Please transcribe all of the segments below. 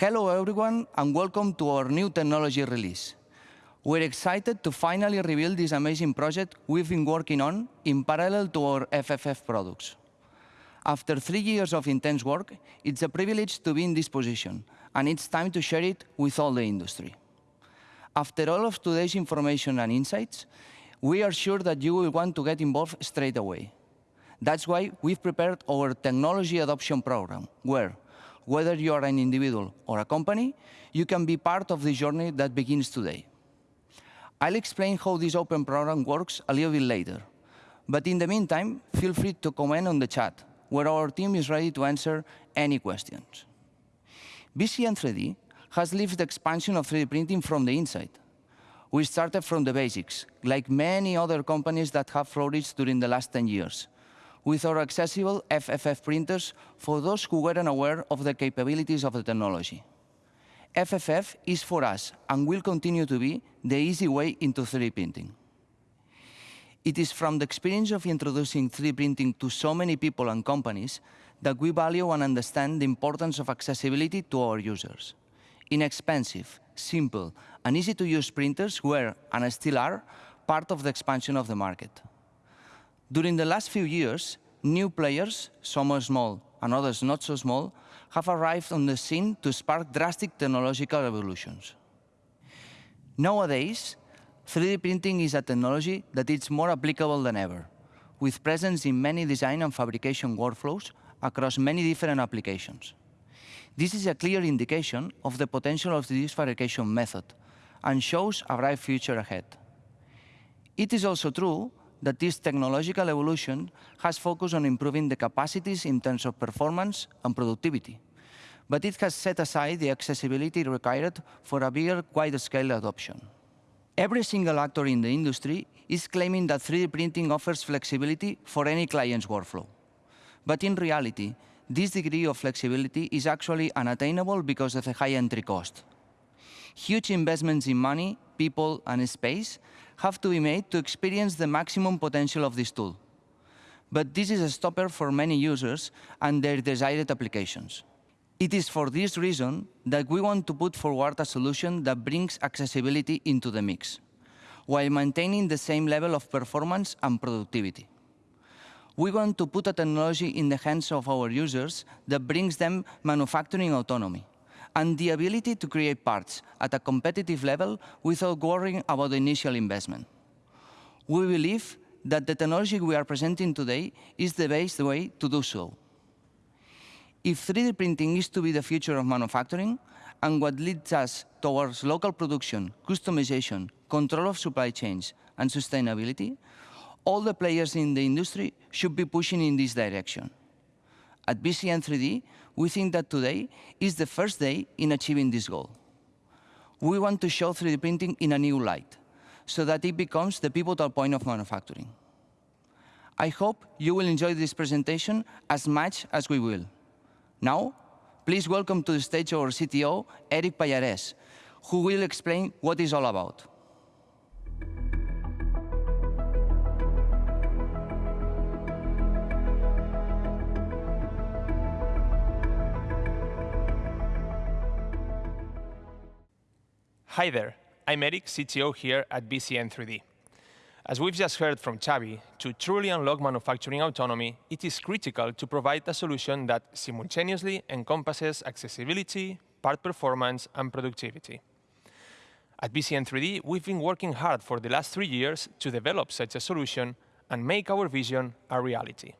Hello, everyone, and welcome to our new technology release. We're excited to finally reveal this amazing project we've been working on in parallel to our FFF products. After three years of intense work, it's a privilege to be in this position, and it's time to share it with all the industry. After all of today's information and insights, we are sure that you will want to get involved straight away. That's why we've prepared our technology adoption program, where whether you are an individual or a company, you can be part of the journey that begins today. I'll explain how this open program works a little bit later. But in the meantime, feel free to comment on the chat, where our team is ready to answer any questions. BCN3D has lived the expansion of 3D printing from the inside. We started from the basics, like many other companies that have flourished during the last 10 years, with our accessible FFF printers for those who weren't aware of the capabilities of the technology. FFF is for us, and will continue to be, the easy way into 3D printing. It is from the experience of introducing 3D printing to so many people and companies that we value and understand the importance of accessibility to our users. Inexpensive, simple, and easy-to-use printers were, and still are, part of the expansion of the market. During the last few years, new players, some are small and others not so small, have arrived on the scene to spark drastic technological evolutions. Nowadays, 3D printing is a technology that is more applicable than ever, with presence in many design and fabrication workflows across many different applications. This is a clear indication of the potential of this fabrication method and shows a bright future ahead. It is also true that this technological evolution has focused on improving the capacities in terms of performance and productivity, but it has set aside the accessibility required for a bigger, wider scale adoption. Every single actor in the industry is claiming that 3D printing offers flexibility for any client's workflow. But in reality, this degree of flexibility is actually unattainable because of the high entry cost. Huge investments in money, people, and space have to be made to experience the maximum potential of this tool. But this is a stopper for many users and their desired applications. It is for this reason that we want to put forward a solution that brings accessibility into the mix, while maintaining the same level of performance and productivity. We want to put a technology in the hands of our users that brings them manufacturing autonomy and the ability to create parts at a competitive level without worrying about the initial investment. We believe that the technology we are presenting today is the best way to do so. If 3D printing is to be the future of manufacturing, and what leads us towards local production, customization, control of supply chains, and sustainability, all the players in the industry should be pushing in this direction. At BCN3D, we think that today is the first day in achieving this goal. We want to show 3D printing in a new light, so that it becomes the pivotal point of manufacturing. I hope you will enjoy this presentation as much as we will. Now, please welcome to the stage our CTO, Eric Pallarès, who will explain what it's all about. Hi there. I'm Eric, CTO here at BCN3D. As we've just heard from Xavi, to truly unlock manufacturing autonomy, it is critical to provide a solution that simultaneously encompasses accessibility, part performance, and productivity. At BCN3D, we've been working hard for the last three years to develop such a solution and make our vision a reality.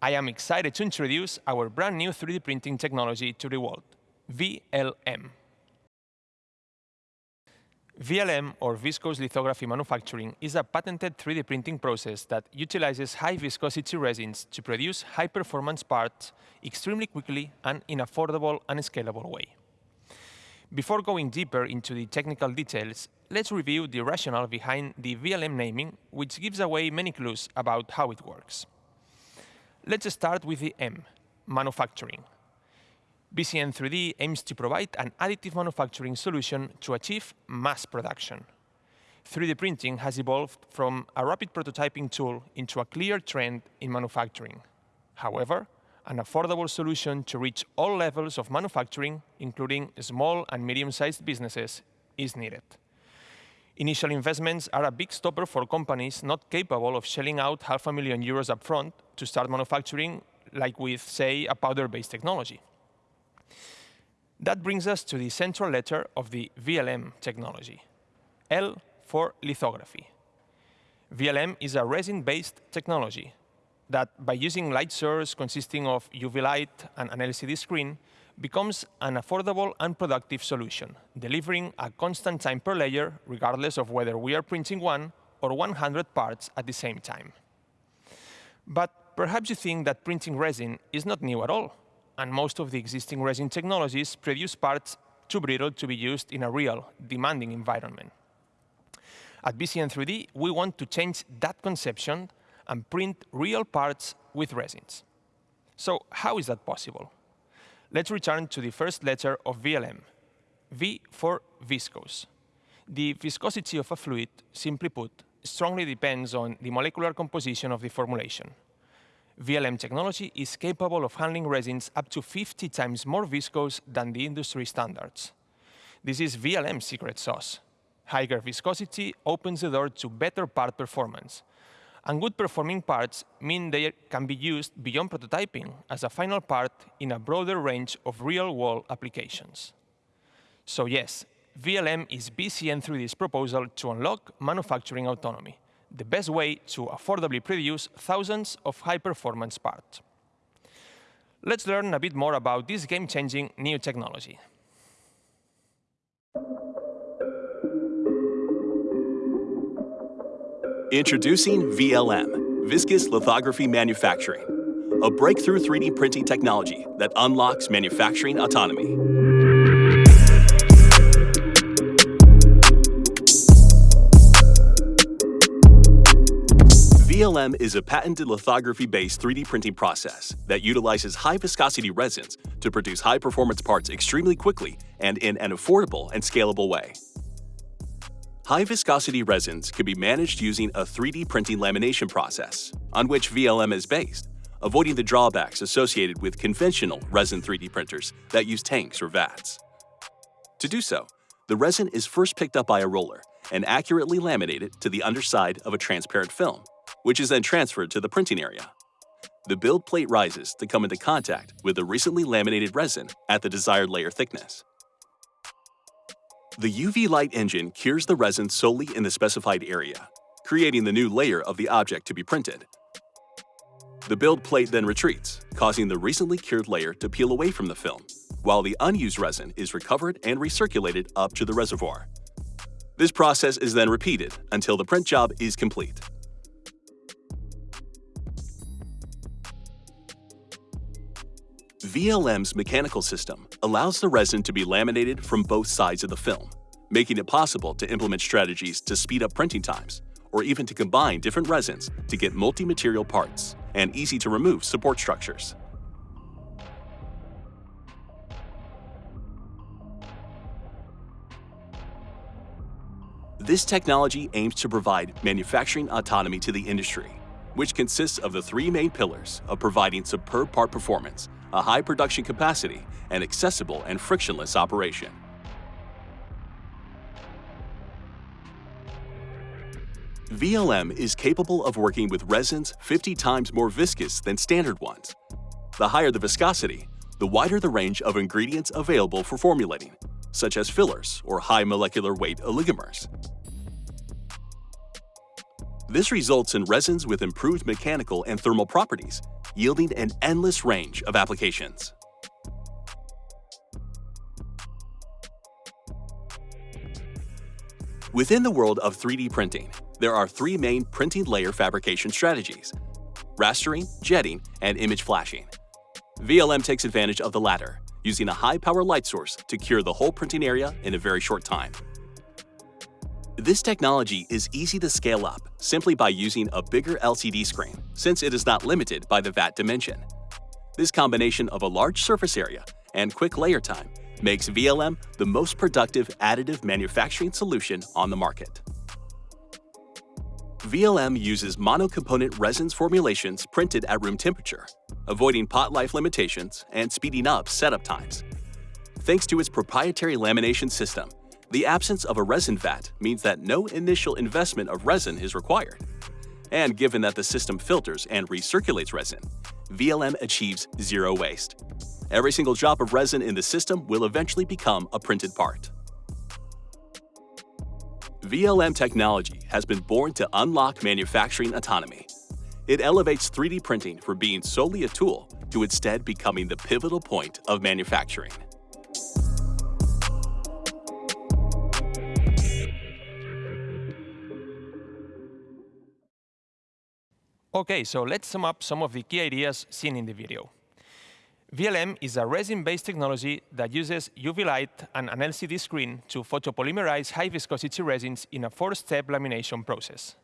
I am excited to introduce our brand-new 3D printing technology to the world, VLM. VLM, or viscous lithography manufacturing, is a patented 3D printing process that utilizes high-viscosity resins to produce high-performance parts extremely quickly and in an affordable and scalable way. Before going deeper into the technical details, let's review the rationale behind the VLM naming, which gives away many clues about how it works. Let's start with the M, manufacturing. BCN3D aims to provide an additive manufacturing solution to achieve mass production. 3D printing has evolved from a rapid prototyping tool into a clear trend in manufacturing. However, an affordable solution to reach all levels of manufacturing, including small and medium-sized businesses, is needed. Initial investments are a big stopper for companies not capable of shelling out half a million euros upfront to start manufacturing, like with, say, a powder-based technology. That brings us to the central letter of the VLM technology, L for lithography. VLM is a resin-based technology that, by using light source consisting of UV light and an LCD screen, becomes an affordable and productive solution, delivering a constant time per layer, regardless of whether we are printing one or 100 parts at the same time. But perhaps you think that printing resin is not new at all and most of the existing resin technologies produce parts too brittle to be used in a real, demanding environment. At BCN3D, we want to change that conception and print real parts with resins. So how is that possible? Let's return to the first letter of VLM, V for viscous. The viscosity of a fluid, simply put, strongly depends on the molecular composition of the formulation. VLM technology is capable of handling resins up to 50 times more viscose than the industry standards. This is VLM's secret sauce. Higher viscosity opens the door to better part performance. And good performing parts mean they can be used beyond prototyping as a final part in a broader range of real-world applications. So yes, VLM is BCN3D's proposal to unlock manufacturing autonomy the best way to affordably produce thousands of high-performance parts. Let's learn a bit more about this game-changing new technology. Introducing VLM, Viscous Lithography Manufacturing, a breakthrough 3D printing technology that unlocks manufacturing autonomy. VLM is a patented lithography-based 3D printing process that utilizes high-viscosity resins to produce high-performance parts extremely quickly and in an affordable and scalable way. High-viscosity resins can be managed using a 3D printing lamination process, on which VLM is based, avoiding the drawbacks associated with conventional resin 3D printers that use tanks or vats. To do so, the resin is first picked up by a roller and accurately laminated to the underside of a transparent film, which is then transferred to the printing area. The build plate rises to come into contact with the recently laminated resin at the desired layer thickness. The UV light engine cures the resin solely in the specified area, creating the new layer of the object to be printed. The build plate then retreats, causing the recently cured layer to peel away from the film, while the unused resin is recovered and recirculated up to the reservoir. This process is then repeated until the print job is complete. VLM's mechanical system allows the resin to be laminated from both sides of the film, making it possible to implement strategies to speed up printing times, or even to combine different resins to get multi-material parts and easy-to-remove support structures. This technology aims to provide manufacturing autonomy to the industry, which consists of the three main pillars of providing superb part performance a high production capacity, and accessible and frictionless operation. VLM is capable of working with resins 50 times more viscous than standard ones. The higher the viscosity, the wider the range of ingredients available for formulating, such as fillers or high molecular weight oligomers. This results in resins with improved mechanical and thermal properties, yielding an endless range of applications. Within the world of 3D printing, there are three main printing layer fabrication strategies, rastering, jetting, and image flashing. VLM takes advantage of the latter, using a high-power light source to cure the whole printing area in a very short time. This technology is easy to scale up simply by using a bigger LCD screen, since it is not limited by the vat dimension. This combination of a large surface area and quick layer time makes VLM the most productive additive manufacturing solution on the market. VLM uses monocomponent resins formulations printed at room temperature, avoiding pot life limitations and speeding up setup times. Thanks to its proprietary lamination system, the absence of a resin vat means that no initial investment of resin is required. And given that the system filters and recirculates resin, VLM achieves zero waste. Every single drop of resin in the system will eventually become a printed part. VLM technology has been born to unlock manufacturing autonomy. It elevates 3D printing from being solely a tool to instead becoming the pivotal point of manufacturing. Okay, so let's sum up some of the key ideas seen in the video. VLM is a resin-based technology that uses UV light and an LCD screen to photopolymerize high-viscosity resins in a four-step lamination process.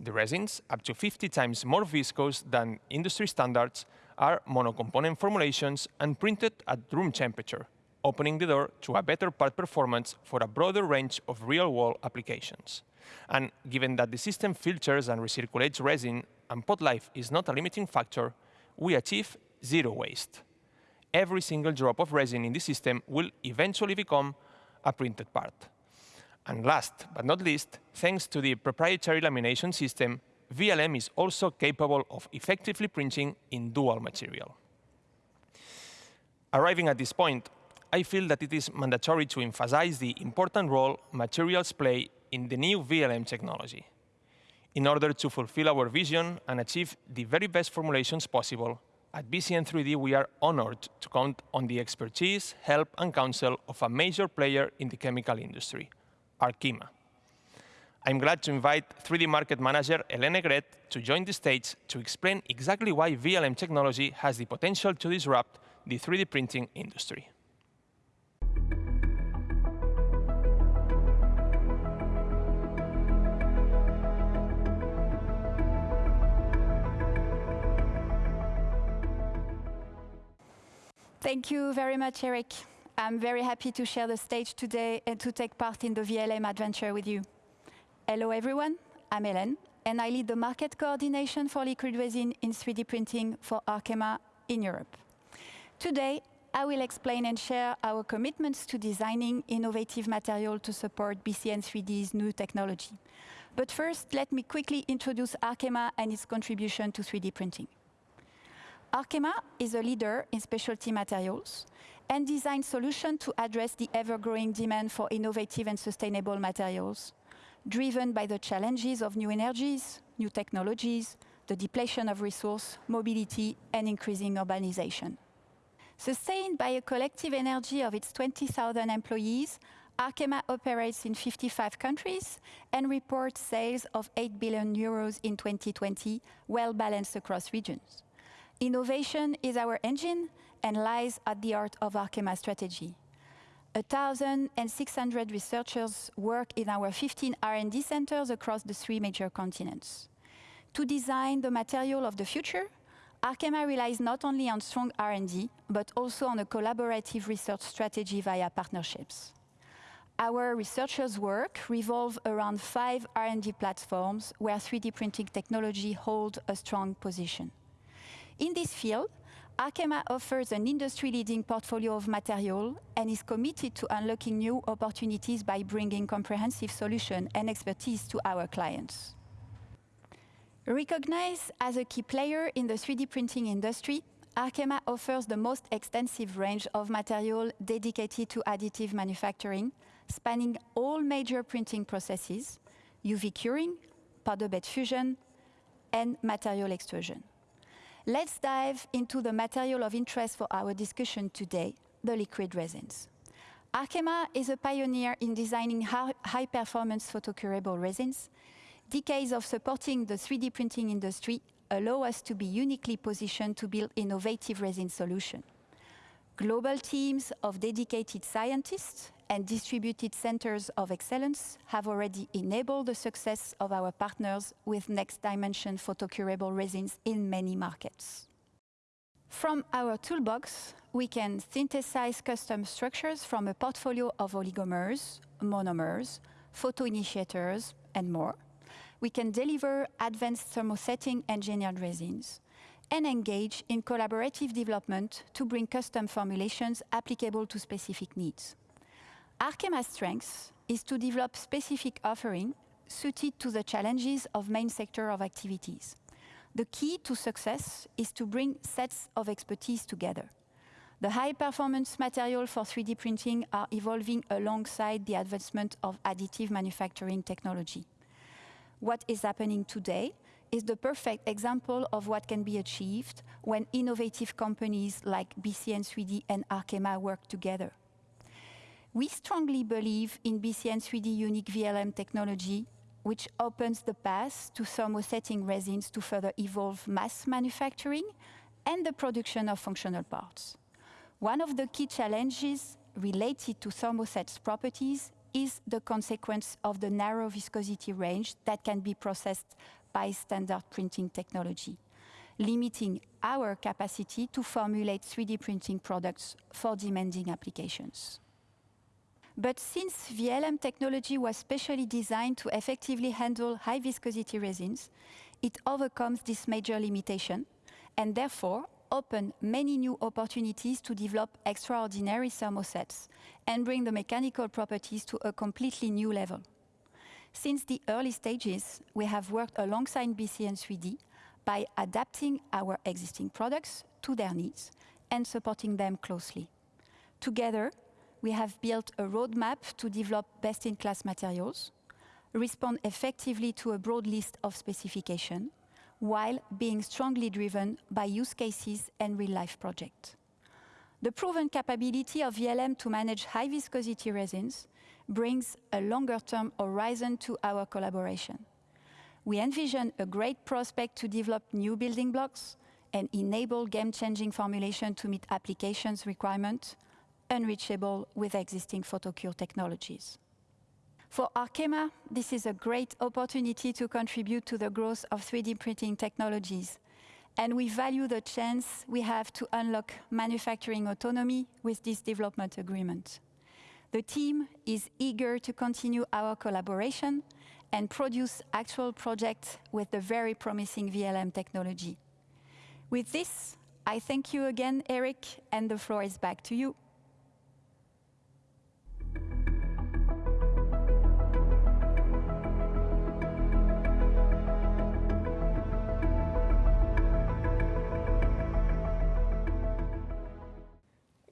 The resins, up to 50 times more viscous than industry standards, are monocomponent formulations and printed at room temperature, opening the door to a better part performance for a broader range of real-world applications. And given that the system filters and recirculates resin and pot life is not a limiting factor, we achieve zero waste every single drop of resin in the system will eventually become a printed part. And last but not least, thanks to the proprietary lamination system, VLM is also capable of effectively printing in dual material. Arriving at this point, I feel that it is mandatory to emphasize the important role materials play in the new VLM technology. In order to fulfill our vision and achieve the very best formulations possible, at BCN3D, we are honored to count on the expertise, help, and counsel of a major player in the chemical industry, Arkema. I'm glad to invite 3D Market Manager Hélène Gret to join the stage to explain exactly why VLM technology has the potential to disrupt the 3D printing industry. Thank you very much, Eric. I'm very happy to share the stage today and to take part in the VLM adventure with you. Hello, everyone. I'm Hélène, and I lead the market coordination for liquid resin in 3D printing for Arkema in Europe. Today, I will explain and share our commitments to designing innovative material to support BCN3D's new technology. But first, let me quickly introduce Arkema and its contribution to 3D printing. Arkema is a leader in specialty materials and design solutions to address the ever-growing demand for innovative and sustainable materials, driven by the challenges of new energies, new technologies, the depletion of resource, mobility, and increasing urbanization. Sustained by a collective energy of its 20,000 employees, Arkema operates in 55 countries and reports sales of 8 billion euros in 2020, well balanced across regions. Innovation is our engine and lies at the heart of Arkema's strategy. 1,600 researchers work in our 15 R&D centers across the three major continents. To design the material of the future, Arkema relies not only on strong R&D, but also on a collaborative research strategy via partnerships. Our researchers' work revolve around five R&D platforms where 3D printing technology holds a strong position. In this field, Arkema offers an industry-leading portfolio of material and is committed to unlocking new opportunities by bringing comprehensive solutions and expertise to our clients. Recognized as a key player in the 3D printing industry, Arkema offers the most extensive range of material dedicated to additive manufacturing, spanning all major printing processes, UV curing, powder bed fusion, and material extrusion. Let's dive into the material of interest for our discussion today, the liquid resins. Arkema is a pioneer in designing high-performance photocurable resins. Decades of supporting the 3D printing industry allow us to be uniquely positioned to build innovative resin solutions. Global teams of dedicated scientists and distributed centers of excellence have already enabled the success of our partners with N3xtDimension photocurable resins in many markets. From our toolbox, we can synthesize custom structures from a portfolio of oligomers, monomers, photoinitiators, and more, we can deliver advanced thermosetting engineered resins and engage in collaborative development to bring custom formulations applicable to specific needs. Arkema's strength is to develop specific offering suited to the challenges of main sector of activities. The key to success is to bring sets of expertise together. The high-performance material for 3D printing are evolving alongside the advancement of additive manufacturing technology. What is happening today is the perfect example of what can be achieved when innovative companies like BCN3D and Arkema work together. We strongly believe in BCN3D unique VLM technology, which opens the path to thermosetting resins to further evolve mass manufacturing and the production of functional parts. One of the key challenges related to thermoset's properties is the consequence of the narrow viscosity range that can be processed by standard printing technology, limiting our capacity to formulate 3D printing products for demanding applications. But since VLM technology was specially designed to effectively handle high viscosity resins, it overcomes this major limitation and therefore open many new opportunities to develop extraordinary thermosets and bring the mechanical properties to a completely new level. Since the early stages, we have worked alongside BCN3D by adapting our existing products to their needs and supporting them closely. Together, we have built a roadmap to develop best-in-class materials, respond effectively to a broad list of specifications, while being strongly driven by use cases and real-life projects. The proven capability of VLM to manage high viscosity resins brings a longer-term horizon to our collaboration. We envision a great prospect to develop new building blocks and enable game-changing formulation to meet applications requirements unreachable with existing photocure technologies. For Arkema, this is a great opportunity to contribute to the growth of 3D printing technologies, and we value the chance we have to unlock manufacturing autonomy with this development agreement. The team is eager to continue our collaboration and produce actual projects with the very promising VLM technology. With this, I thank you again, Eric, and the floor is back to you.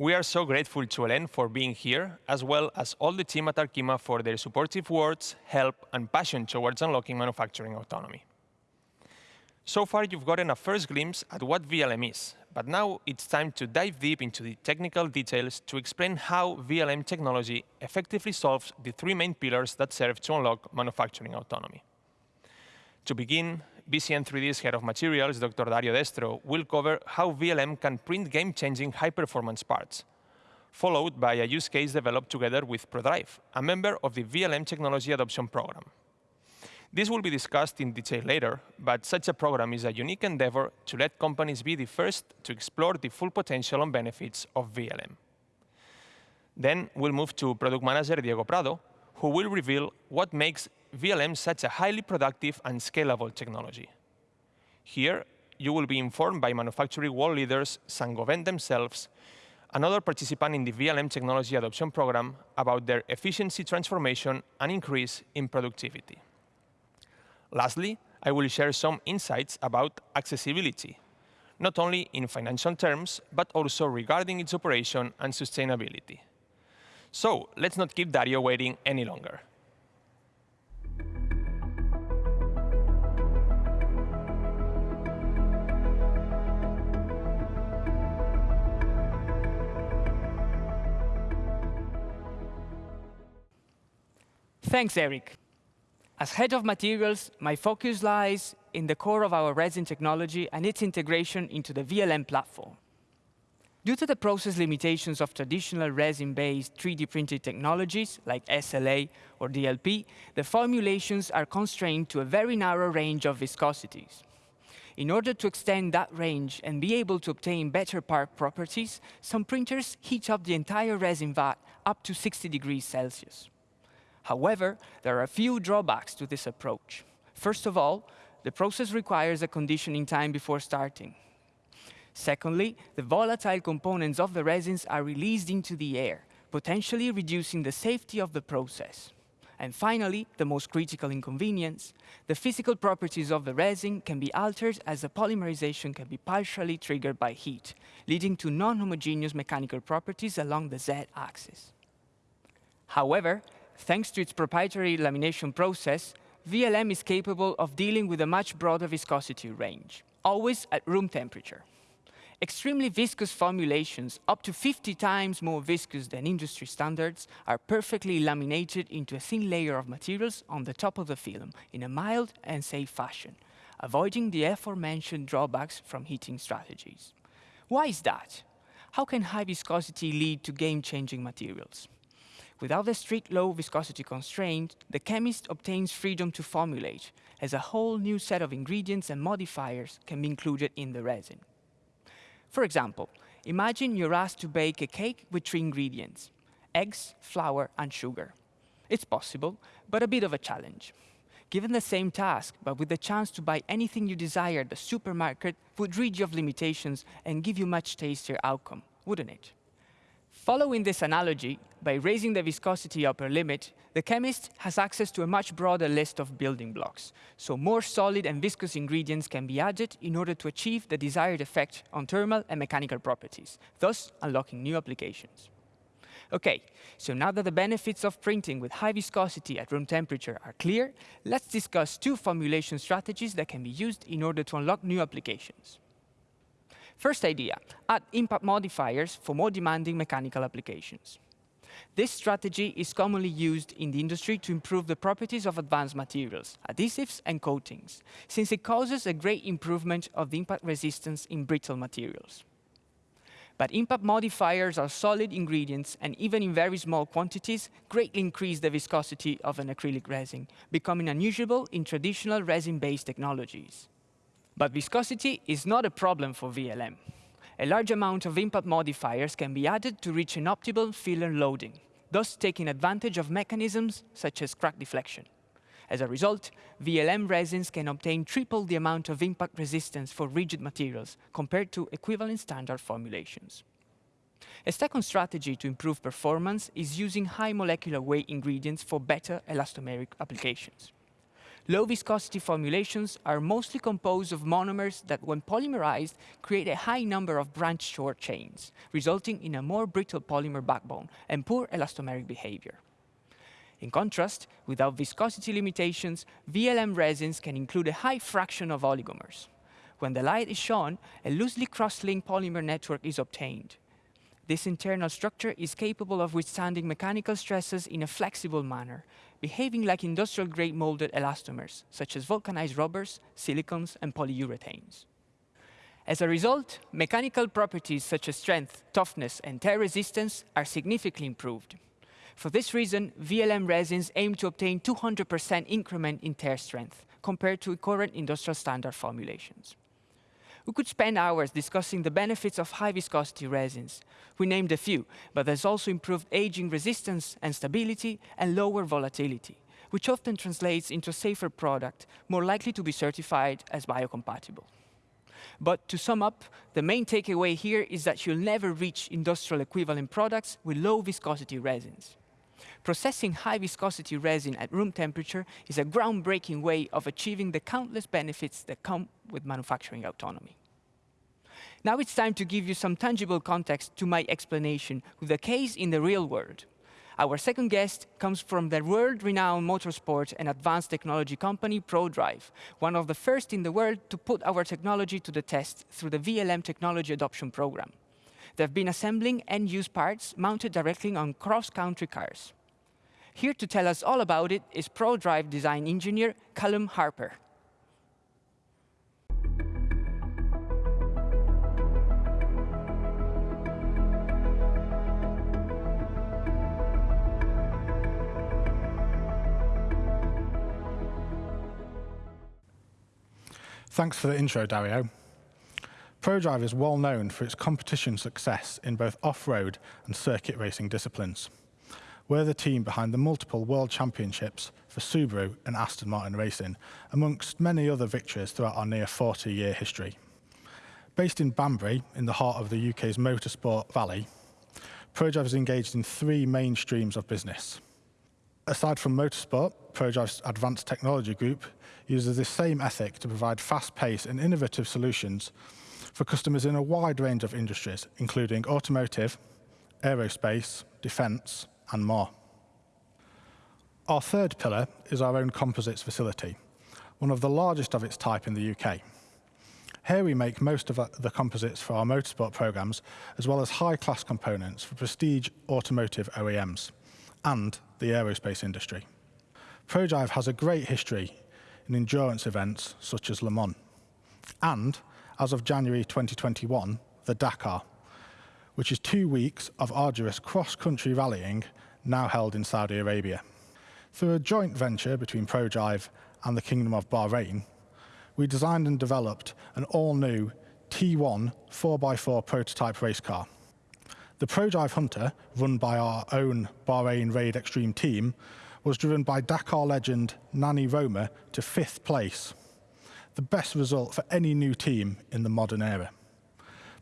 We are so grateful to Hélène for being here, as well as all the team at Arkema for their supportive words, help, and passion towards unlocking manufacturing autonomy. So far, you've gotten a first glimpse at what VLM is, but now it's time to dive deep into the technical details to explain how VLM technology effectively solves the three main pillars that serve to unlock manufacturing autonomy. To begin, BCN3D's head of materials, Dr. Dario Destro, will cover how VLM can print game-changing high-performance parts, followed by a use case developed together with ProDrive, a member of the VLM Technology Adoption Program. This will be discussed in detail later, but such a program is a unique endeavor to let companies be the first to explore the full potential and benefits of VLM. Then we'll move to product manager Diego Prado, who will reveal what makes VLM such a highly productive and scalable technology. Here, you will be informed by manufacturing world leaders, Saint-Gobain themselves, another participant in the VLM technology adoption program about their efficiency transformation and increase in productivity. Lastly, I will share some insights about accessibility, not only in financial terms, but also regarding its operation and sustainability. So let's not keep Dario waiting any longer. Thanks, Eric. As head of materials, my focus lies in the core of our resin technology and its integration into the VLM platform. Due to the process limitations of traditional resin-based 3D printed technologies like SLA or DLP, the formulations are constrained to a very narrow range of viscosities. In order to extend that range and be able to obtain better part properties, some printers heat up the entire resin vat up to 60 degrees Celsius. However, there are a few drawbacks to this approach. First of all, the process requires a conditioning time before starting. Secondly, the volatile components of the resins are released into the air, potentially reducing the safety of the process. And finally, the most critical inconvenience, the physical properties of the resin can be altered as the polymerization can be partially triggered by heat, leading to non-homogeneous mechanical properties along the z-axis. However, thanks to its proprietary lamination process, VLM is capable of dealing with a much broader viscosity range, always at room temperature. Extremely viscous formulations, up to 50 times more viscous than industry standards, are perfectly laminated into a thin layer of materials on the top of the film in a mild and safe fashion, avoiding the aforementioned drawbacks from heating strategies. Why is that? How can high viscosity lead to game-changing materials? Without the strict low viscosity constraint, the chemist obtains freedom to formulate, as a whole new set of ingredients and modifiers can be included in the resin. For example, imagine you're asked to bake a cake with three ingredients, eggs, flour, and sugar. It's possible, but a bit of a challenge. Given the same task, but with the chance to buy anything you desire, the supermarket would rid you of limitations and give you much tastier outcome, wouldn't it? Following this analogy, by raising the viscosity upper limit, the chemist has access to a much broader list of building blocks, so more solid and viscous ingredients can be added in order to achieve the desired effect on thermal and mechanical properties, thus unlocking new applications. OK, so now that the benefits of printing with high viscosity at room temperature are clear, let's discuss two formulation strategies that can be used in order to unlock new applications. First idea, add impact modifiers for more demanding mechanical applications. This strategy is commonly used in the industry to improve the properties of advanced materials, adhesives and coatings, since it causes a great improvement of the impact resistance in brittle materials. But impact modifiers are solid ingredients and even in very small quantities greatly increase the viscosity of an acrylic resin, becoming unusable in traditional resin-based technologies. But viscosity is not a problem for VLM. A large amount of impact modifiers can be added to reach an optimal filler loading, thus taking advantage of mechanisms such as crack deflection. As a result, VLM resins can obtain triple the amount of impact resistance for rigid materials compared to equivalent standard formulations. A second strategy to improve performance is using high molecular weight ingredients for better elastomeric applications. Low viscosity formulations are mostly composed of monomers that, when polymerized, create a high number of branched short chains, resulting in a more brittle polymer backbone and poor elastomeric behavior. In contrast, without viscosity limitations, VLM resins can include a high fraction of oligomers. When the light is shone, a loosely cross-linked polymer network is obtained. This internal structure is capable of withstanding mechanical stresses in a flexible manner, behaving like industrial-grade molded elastomers, such as vulcanized rubbers, silicons, and polyurethanes. As a result, mechanical properties such as strength, toughness, and tear resistance are significantly improved. For this reason, VLM resins aim to obtain 200% increment in tear strength compared to current industrial standard formulations. We could spend hours discussing the benefits of high viscosity resins. We named a few, but there's also improved aging resistance and stability and lower volatility, which often translates into a safer product, more likely to be certified as biocompatible. But to sum up, the main takeaway here is that you'll never reach industrial equivalent products with low viscosity resins. Processing high viscosity resin at room temperature is a groundbreaking way of achieving the countless benefits that come with manufacturing autonomy. Now it's time to give you some tangible context to my explanation with a case in the real world. Our second guest comes from the world-renowned motorsport and advanced technology company ProDrive, one of the first in the world to put our technology to the test through the VLM Technology Adoption Program. They've been assembling end-use parts mounted directly on cross-country cars. Here to tell us all about it is ProDrive design engineer Callum Harper. Thanks for the intro, Dario. ProDrive is well known for its competition success in both off-road and circuit racing disciplines. We're the team behind the multiple World Championships for Subaru and Aston Martin Racing, amongst many other victories throughout our near 40-year history. Based in Banbury, in the heart of the UK's motorsport valley, ProDrive is engaged in three main streams of business. Aside from motorsport, ProDrive's advanced technology group uses this same ethic to provide fast-paced and innovative solutions for customers in a wide range of industries, including automotive, aerospace, defence, and more. Our third pillar is our own composites facility, one of the largest of its type in the UK. Here we make most of the composites for our motorsport programs, as well as high-class components for prestige automotive OEMs and the aerospace industry. ProDrive has a great history in endurance events such as Le Mans, and as of January 2021, the Dakar, which is two weeks of arduous cross-country rallying now held in Saudi Arabia. Through a joint venture between ProDrive and the Kingdom of Bahrain, we designed and developed an all-new T1 4x4 prototype race car. The ProDrive Hunter, run by our own Bahrain Raid Extreme team, was driven by Dakar legend Nani Roma to fifth place, the best result for any new team in the modern era.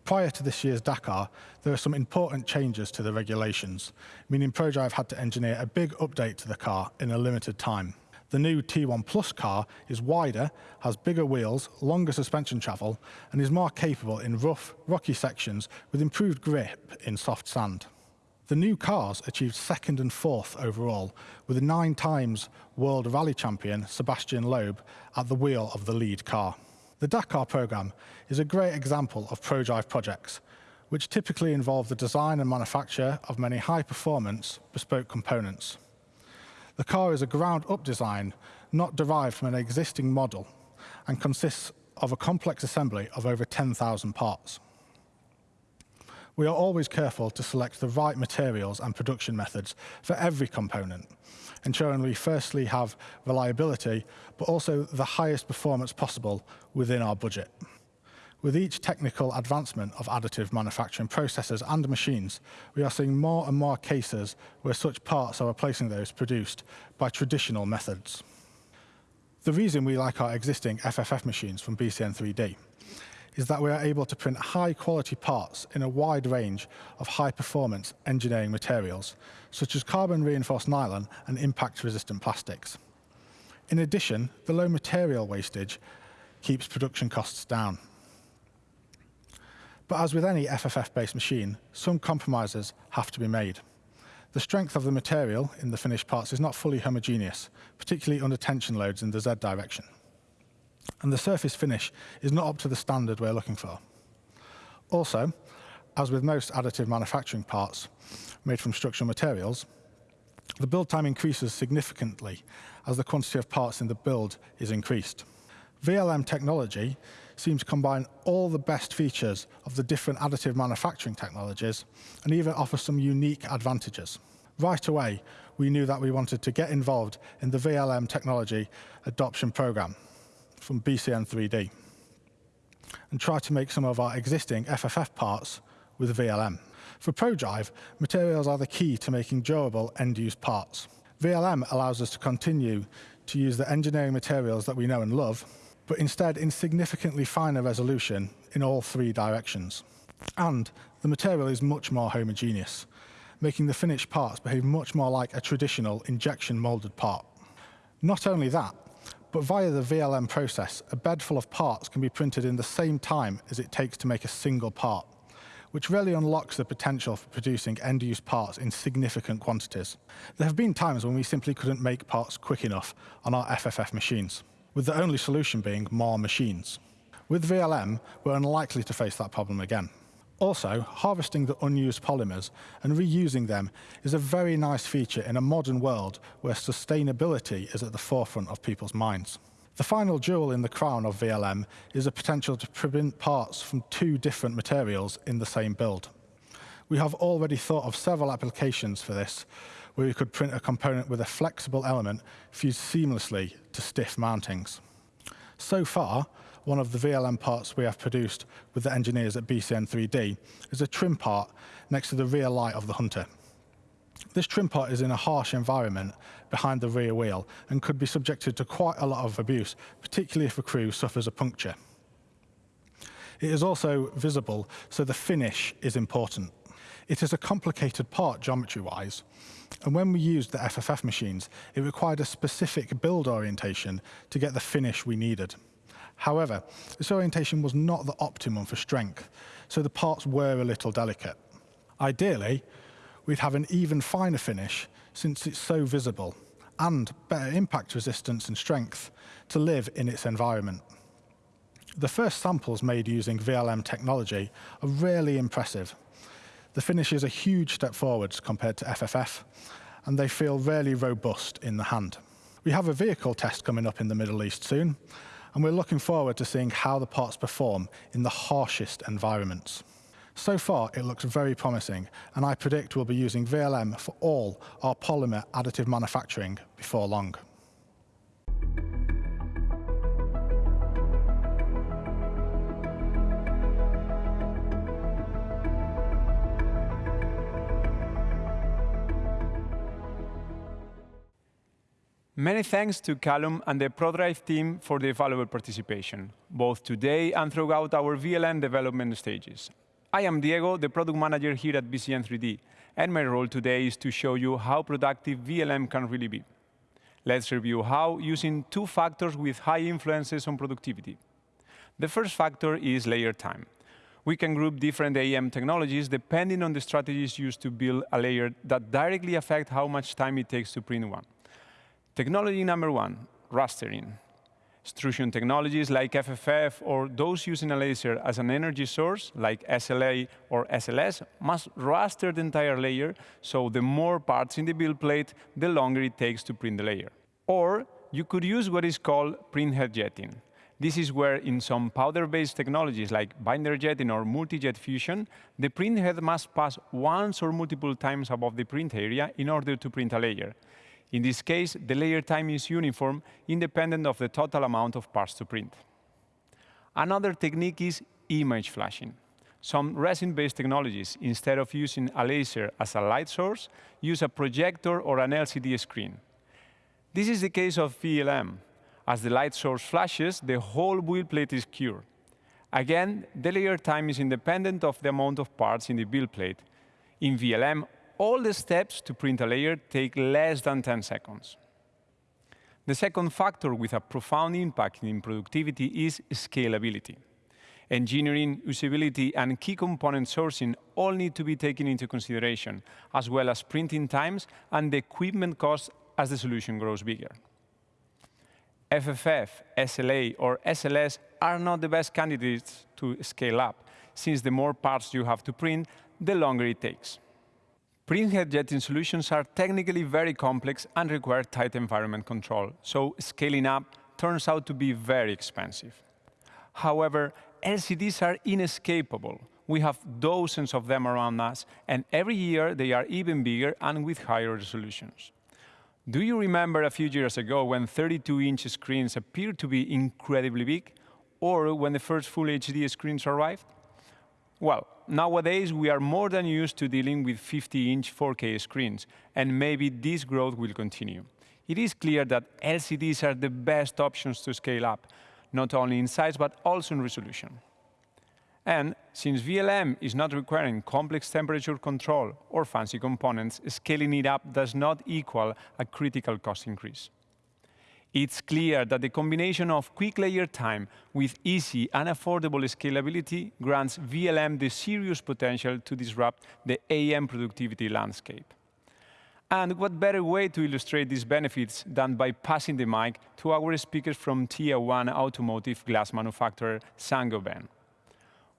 Prior to this year's Dakar, there were some important changes to the regulations, meaning ProDrive had to engineer a big update to the car in a limited time. The new T1 Plus car is wider, has bigger wheels, longer suspension travel, and is more capable in rough, rocky sections with improved grip in soft sand. The new cars achieved second and fourth overall, with nine times world rally champion Sebastian Loeb at the wheel of the lead car. The Dakar programme is a great example of ProDrive projects, which typically involve the design and manufacture of many high-performance, bespoke components. The car is a ground-up design, not derived from an existing model, and consists of a complex assembly of over 10,000 parts. We are always careful to select the right materials and production methods for every component, ensuring we firstly have reliability, but also the highest performance possible within our budget. With each technical advancement of additive manufacturing processes and machines, we are seeing more and more cases where such parts are replacing those produced by traditional methods. The reason we like our existing FFF machines from BCN3D is that we are able to print high-quality parts in a wide range of high-performance engineering materials, such as carbon-reinforced nylon and impact-resistant plastics. In addition, the low material wastage keeps production costs down. But as with any FFF-based machine, some compromises have to be made. The strength of the material in the finished parts is not fully homogeneous, particularly under tension loads in the Z direction. And the surface finish is not up to the standard we're looking for. Also, as with most additive manufacturing parts made from structural materials, the build time increases significantly as the quantity of parts in the build is increased. VLM technology seems to combine all the best features of the different additive manufacturing technologies and even offer some unique advantages. Right away, we knew that we wanted to get involved in the VLM technology adoption program from BCN3D and try to make some of our existing FFF parts with VLM. For ProDrive, materials are the key to making durable end-use parts. VLM allows us to continue to use the engineering materials that we know and love, but instead in significantly finer resolution in all three directions. And the material is much more homogeneous, making the finished parts behave much more like a traditional injection molded part. Not only that, but via the VLM process, a bed full of parts can be printed in the same time as it takes to make a single part, which really unlocks the potential for producing end-use parts in significant quantities. There have been times when we simply couldn't make parts quick enough on our FFF machines with the only solution being more machines. With VLM, we're unlikely to face that problem again. Also, harvesting the unused polymers and reusing them is a very nice feature in a modern world where sustainability is at the forefront of people's minds. The final jewel in the crown of VLM is the potential to print parts from two different materials in the same build. We have already thought of several applications for this, where we could print a component with a flexible element fused seamlessly to stiff mountings. So far, one of the VLM parts we have produced with the engineers at BCN3D is a trim part next to the rear light of the Hunter. This trim part is in a harsh environment behind the rear wheel and could be subjected to quite a lot of abuse, particularly if a crew suffers a puncture. It is also visible, so the finish is important. It is a complicated part geometry-wise, and when we used the FFF machines, it required a specific build orientation to get the finish we needed. However, this orientation was not the optimum for strength, so the parts were a little delicate. Ideally, we'd have an even finer finish since it's so visible, and better impact resistance and strength to live in its environment. The first samples made using VLM technology are really impressive. The finish is a huge step forwards compared to FFF, and they feel really robust in the hand. We have a vehicle test coming up in the Middle East soon, and we're looking forward to seeing how the parts perform in the harshest environments. So far, it looks very promising, and I predict we'll be using VLM for all our polymer additive manufacturing before long. Many thanks to Callum and the ProDrive team for their valuable participation, both today and throughout our VLM development stages. I am Diego, the product manager here at BCN3D, and my role today is to show you how productive VLM can really be. Let's review how using two factors with high influences on productivity. The first factor is layer time. We can group different AM technologies depending on the strategies used to build a layer that directly affect how much time it takes to print one. Technology number one, rastering. Extrusion technologies like FFF or those using a laser as an energy source, like SLA or SLS, must raster the entire layer, so the more parts in the build plate, the longer it takes to print the layer. Or you could use what is called printhead jetting. This is where in some powder-based technologies like binder jetting or multi-jet fusion, the printhead must pass once or multiple times above the print area in order to print a layer. In this case, the layer time is uniform, independent of the total amount of parts to print. Another technique is image flashing. Some resin-based technologies, instead of using a laser as a light source, use a projector or an LCD screen. This is the case of VLM. As the light source flashes, the whole build plate is cured. Again, the layer time is independent of the amount of parts in the build plate. In VLM, all the steps to print a layer take less than 10 seconds. The second factor with a profound impact in productivity is scalability. Engineering, usability, and key component sourcing all need to be taken into consideration, as well as printing times and the equipment costs as the solution grows bigger. FFF, SLA, or SLS are not the best candidates to scale up, since the more parts you have to print, the longer it takes. Printhead jetting solutions are technically very complex and require tight environment control, so scaling up turns out to be very expensive. However, LCDs are inescapable. We have dozens of them around us, and every year they are even bigger and with higher resolutions. Do you remember a few years ago when 32-inch screens appeared to be incredibly big, or when the first full HD screens arrived? Well, nowadays we are more than used to dealing with 50-inch 4K screens, and maybe this growth will continue. It is clear that LCDs are the best options to scale up, not only in size, but also in resolution. And since VLM is not requiring complex temperature control or fancy components, scaling it up does not equal a critical cost increase. It's clear that the combination of quick layer time with easy and affordable scalability grants VLM the serious potential to disrupt the AM productivity landscape. And what better way to illustrate these benefits than by passing the mic to our speakers from Tier 1 automotive glass manufacturer Saint-Gobain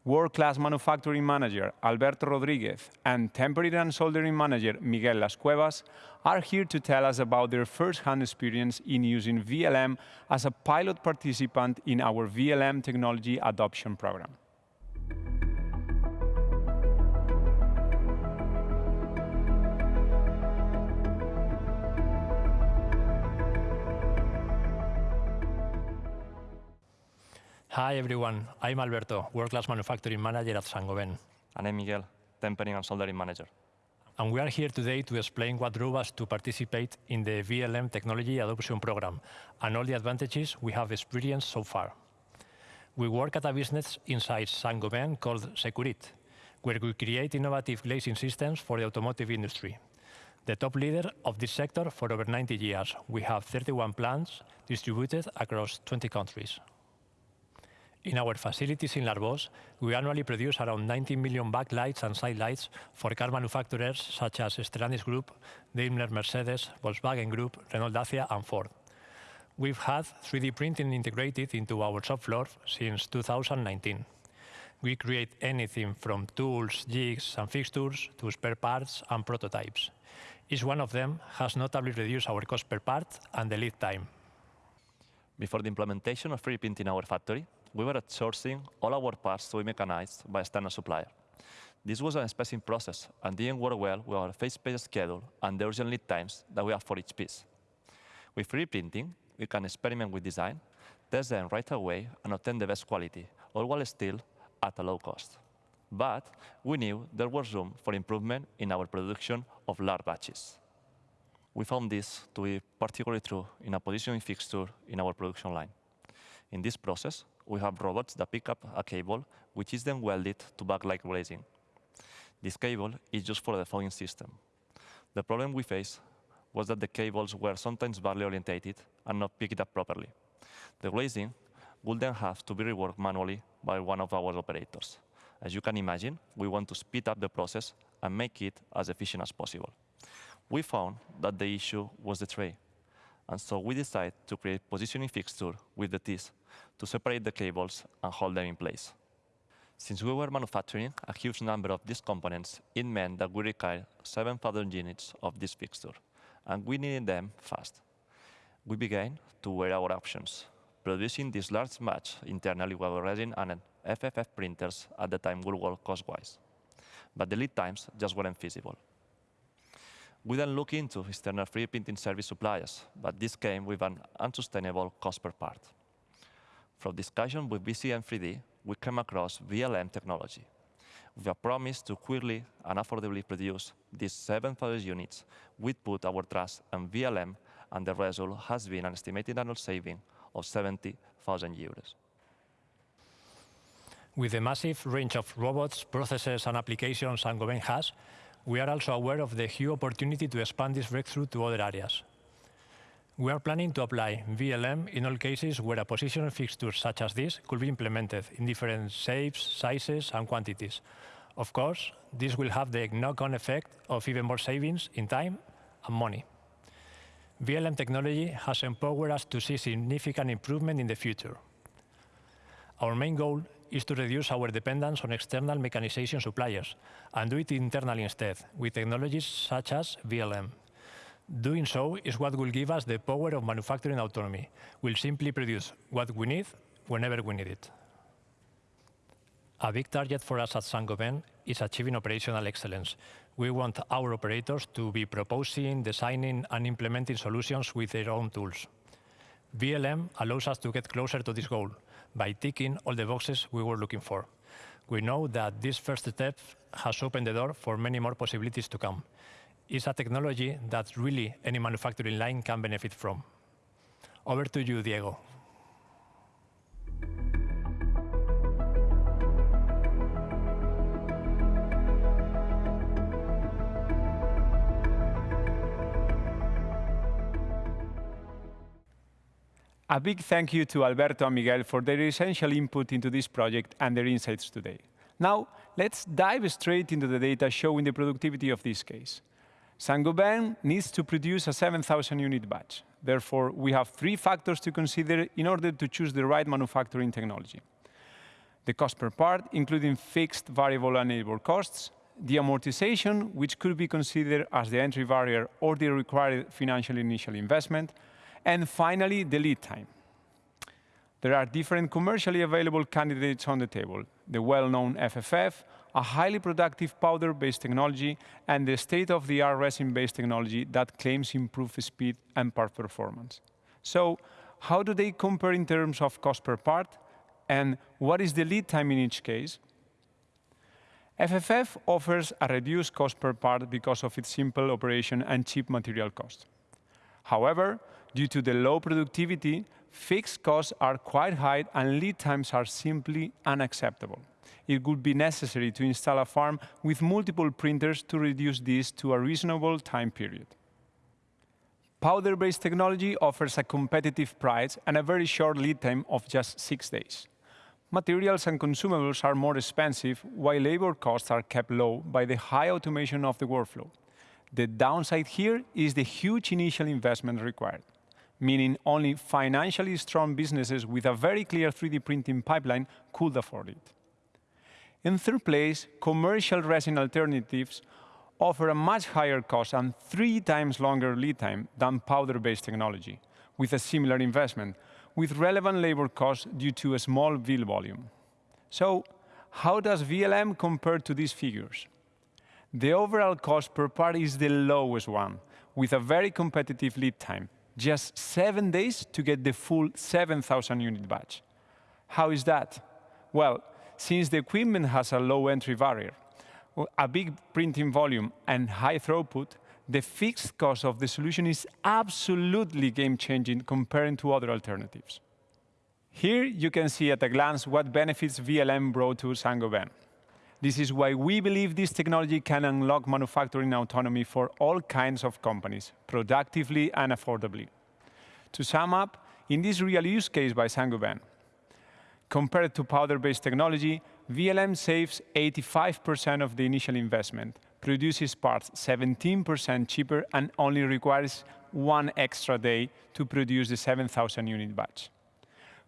world-class manufacturing manager Alberto Rodriguez and tempering and soldering manager Miguel Las Cuevas are here to tell us about their first-hand experience in using VLM as a pilot participant in our VLM technology adoption program. Hi, everyone. I'm Alberto, World Class Manufacturing Manager at Saint-Gobain. And I'm Miguel, Tempering and Soldering Manager. and we are here today to explain what drove us to participate in the VLM Technology Adoption Program and all the advantages we have experienced so far. We work at a business inside Saint-Gobain called Sekurit, where we create innovative glazing systems for the automotive industry. The top leader of this sector for over 90 years, we have 31 plants distributed across 20 countries. In our facilities in L'Arboç, we annually produce around 90 million backlights and sidelights for car manufacturers such as Stellantis Group, Daimler Mercedes, Volkswagen Group, Renault Dacia, and Ford. We've had 3D printing integrated into our shop floor since 2019. We create anything from tools, jigs, and fixtures to spare parts and prototypes. Each one of them has notably reduced our cost per part and the lead time. Before the implementation of 3D printing in our factory, we were outsourcing all our parts to be mechanized by a standard supplier. This was an expensive process and didn't work well with our phase-paced schedule and the urgent lead times that we have for each piece. With 3D printing, we can experiment with design, test them right away, and obtain the best quality, all while still at a low cost. But we knew there was room for improvement in our production of large batches. We found this to be particularly true in a positioning fixture in our production line. In this process, we have robots that pick up a cable, which is then welded to backlight glazing. This cable is used for the fogging system. The problem we faced was that the cables were sometimes badly orientated and not picked up properly. The glazing would then have to be reworked manually by one of our operators. As you can imagine, we want to speed up the process and make it as efficient as possible. We found that the issue was the tray, and so we decided to create positioning fixture with the teeth to separate the cables and hold them in place. Since we were manufacturing a huge number of these components, it meant that we required 7,000 units of this fixture, and we needed them fast. We began to weigh our options. Producing this large batch internally while resin and FFF printers at the time would work cost-wise, but the lead times just weren't feasible. We then looked into external 3D printing service suppliers, but this came with an unsustainable cost per part. From discussion with BCN3D, we came across VLM technology. With a promise to quickly and affordably produce these 7,000 units, we put our trust in VLM, and the result has been an estimated annual saving of 70,000 euros. With the massive range of robots, processes, and applications Saint-Gobain has, we are also aware of the huge opportunity to expand this breakthrough to other areas. We are planning to apply VLM in all cases where a position fixture such as this could be implemented in different shapes, sizes, and quantities. Of course, this will have the knock-on effect of even more savings in time and money. VLM technology has empowered us to see significant improvement in the future. Our main goal is to reduce our dependence on external mechanization suppliers and do it internally instead with technologies such as VLM. Doing so is what will give us the power of manufacturing autonomy. We'll simply produce what we need whenever we need it. A big target for us at Saint-Gobain is achieving operational excellence. We want our operators to be proposing, designing, and implementing solutions with their own tools. VLM allows us to get closer to this goal by ticking all the boxes we were looking for. We know that this first step has opened the door for many more possibilities to come. It's a technology that really any manufacturing line can benefit from. Over to you, Diego. A big thank you to Alberto and Miguel for their essential input into this project and their insights today. Now, let's dive straight into the data showing the productivity of this case. Saint-Gobain needs to produce a 7,000-unit batch. Therefore, we have three factors to consider in order to choose the right manufacturing technology: the cost per part, including fixed, variable, and labor costs, the amortization, which could be considered as the entry barrier or the required financial initial investment, and finally, the lead time. There are different commercially available candidates on the table: the well-known FFF, a highly productive powder-based technology, and the state-of-the-art resin-based technology that claims improved speed and part performance. So how do they compare in terms of cost per part, and what is the lead time in each case? FFF offers a reduced cost per part because of its simple operation and cheap material cost. However, due to the low productivity, fixed costs are quite high and lead times are simply unacceptable. It would be necessary to install a farm with multiple printers to reduce this to a reasonable time period. Powder-based technology offers a competitive price and a very short lead time of just six days. Materials and consumables are more expensive, while labor costs are kept low by the high automation of the workflow. The downside here is the huge initial investment required, meaning only financially strong businesses with a very clear 3D printing pipeline could afford it. In third place, commercial resin alternatives offer a much higher cost and three times longer lead time than powder-based technology, with a similar investment, with relevant labor costs due to a small build volume. So how does VLM compare to these figures? The overall cost per part is the lowest one, with a very competitive lead time, just seven days to get the full 7,000 unit batch. How is that? Well, since the equipment has a low entry barrier, a big printing volume, and high throughput, the fixed cost of the solution is absolutely game-changing comparing to other alternatives. Here you can see at a glance what benefits VLM brought to Saint-Gobain. This is why we believe this technology can unlock manufacturing autonomy for all kinds of companies, productively and affordably. To sum up, in this real use case by Saint-Gobain, compared to powder-based technology, VLM saves 85% of the initial investment, produces parts 17% cheaper, and only requires one extra day to produce the 7,000 unit batch.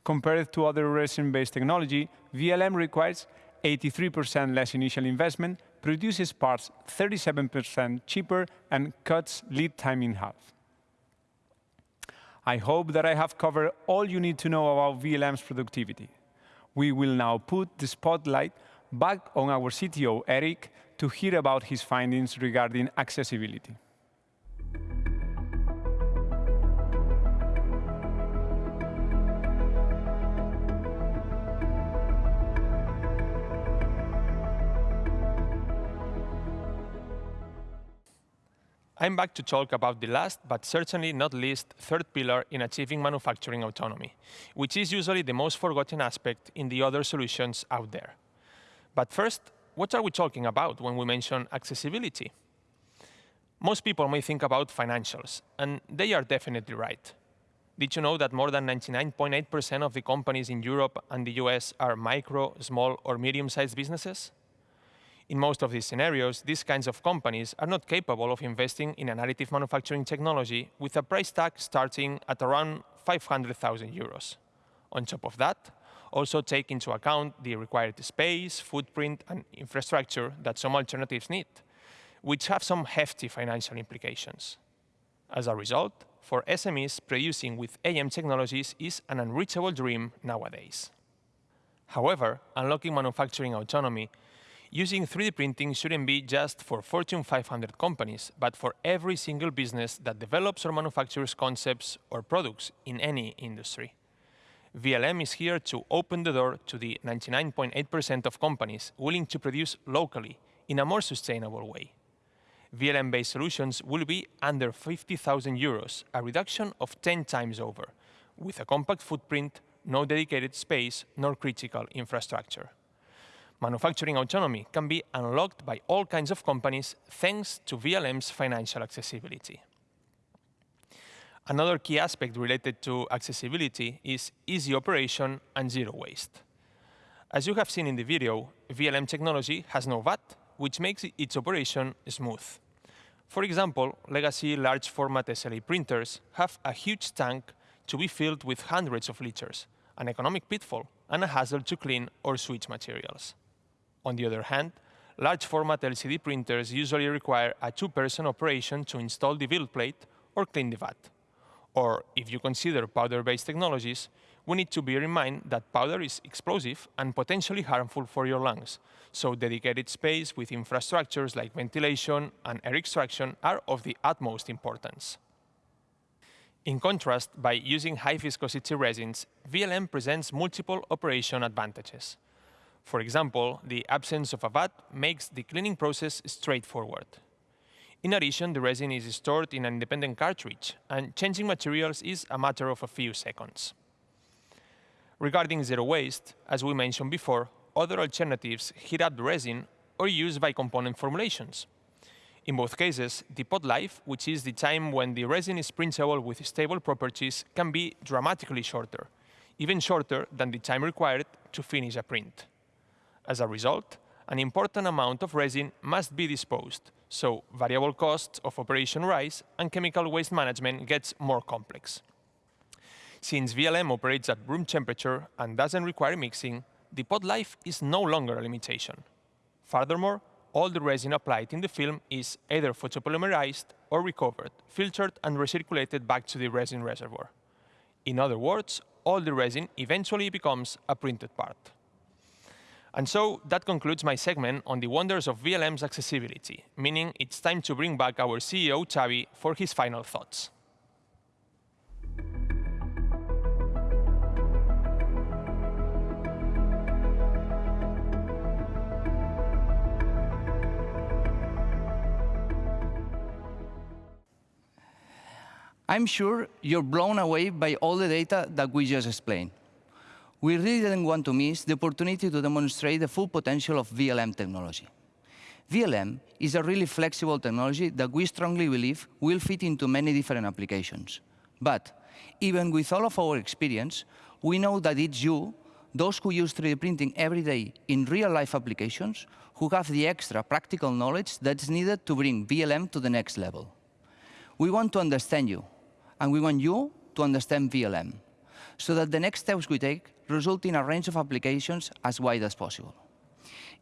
Compared to other resin-based technology, VLM requires 83% less initial investment, produces parts 37% cheaper, and cuts lead time in half. I hope that I have covered all you need to know about VLM's productivity. We will now put the spotlight back on our CTO, Eric, to hear about his findings regarding accessibility. I'm back to talk about the last, but certainly not least, third pillar in achieving manufacturing autonomy, which is usually the most forgotten aspect in the other solutions out there. But first, what are we talking about when we mention accessibility? Most people may think about financials, and they are definitely right. Did you know that more than 99.8% of the companies in Europe and the US are micro, small, or medium-sized businesses? In most of these scenarios, these kinds of companies are not capable of investing in an additive manufacturing technology with a price tag starting at around 500,000 euros. On top of that, also take into account the required space, footprint, and infrastructure that some alternatives need, which have some hefty financial implications. As a result, for SMEs, producing with AM technologies is an unreachable dream nowadays. However, unlocking manufacturing autonomy using 3D printing shouldn't be just for Fortune 500 companies, but for every single business that develops or manufactures concepts or products in any industry. VLM is here to open the door to the 99.8% of companies willing to produce locally in a more sustainable way. VLM-based solutions will be under 50,000 euros, a reduction of 10 times over, with a compact footprint, no dedicated space, nor critical infrastructure manufacturing autonomy can be unlocked by all kinds of companies thanks to VLM's financial accessibility. Another key aspect related to accessibility is easy operation and zero waste. As you have seen in the video, VLM technology has no VAT, which makes its operation smooth. For example, legacy large format SLA printers have a huge tank to be filled with hundreds of liters, an economic pitfall, and a hassle to clean or switch materials. On the other hand, large format LCD printers usually require a two-person operation to install the build plate or clean the vat. Or if you consider powder-based technologies, we need to bear in mind that powder is explosive and potentially harmful for your lungs, so dedicated space with infrastructures like ventilation and air extraction are of the utmost importance. In contrast, by using high viscosity resins, VLM presents multiple operation advantages. For example, the absence of a vat makes the cleaning process straightforward. In addition, the resin is stored in an independent cartridge, and changing materials is a matter of a few seconds. Regarding zero waste, as we mentioned before, other alternatives heat up the resin or use bi-component formulations. In both cases, the pot life, which is the time when the resin is printable with stable properties, can be dramatically shorter, even shorter than the time required to finish a print. As a result, an important amount of resin must be disposed, so variable costs of operation rise and chemical waste management gets more complex. Since VLM operates at room temperature and doesn't require mixing, the pot life is no longer a limitation. Furthermore, all the resin applied in the film is either photopolymerized or recovered, filtered and recirculated back to the resin reservoir. In other words, all the resin eventually becomes a printed part. And so that concludes my segment on the wonders of VLM's accessibility, meaning it's time to bring back our CEO, Xavi, for his final thoughts. I'm sure you're blown away by all the data that we just explained. We really didn't want to miss the opportunity to demonstrate the full potential of VLM technology. VLM is a really flexible technology that we strongly believe will fit into many different applications. But even with all of our experience, we know that it's you, those who use 3D printing every day in real-life applications, who have the extra practical knowledge that's needed to bring VLM to the next level. We want to understand you, and we want you to understand VLM, so that the next steps we take result in a range of applications as wide as possible.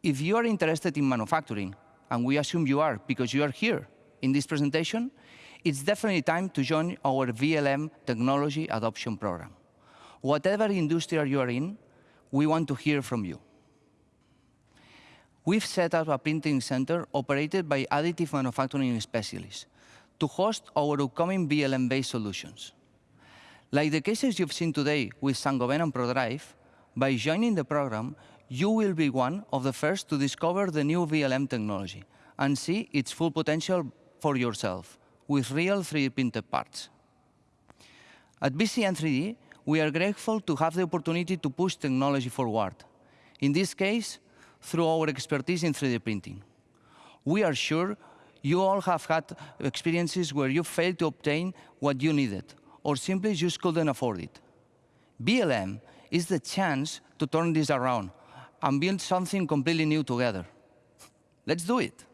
If you are interested in manufacturing, and we assume you are because you are here in this presentation, it's definitely time to join our VLM technology adoption program. Whatever industry you are in, we want to hear from you. We've set up a printing center operated by additive manufacturing specialists to host our upcoming VLM-based solutions. Like the cases you've seen today with Saint-Gobain and Prodrive, by joining the program, you will be one of the first to discover the new VLM technology and see its full potential for yourself with real 3D printed parts. At BCN 3D, we are grateful to have the opportunity to push technology forward, in this case, through our expertise in 3D printing. We are sure you all have had experiences where you failed to obtain what you needed, or simply just couldn't afford it. VLM is the chance to turn this around and build something completely new together. Let's do it.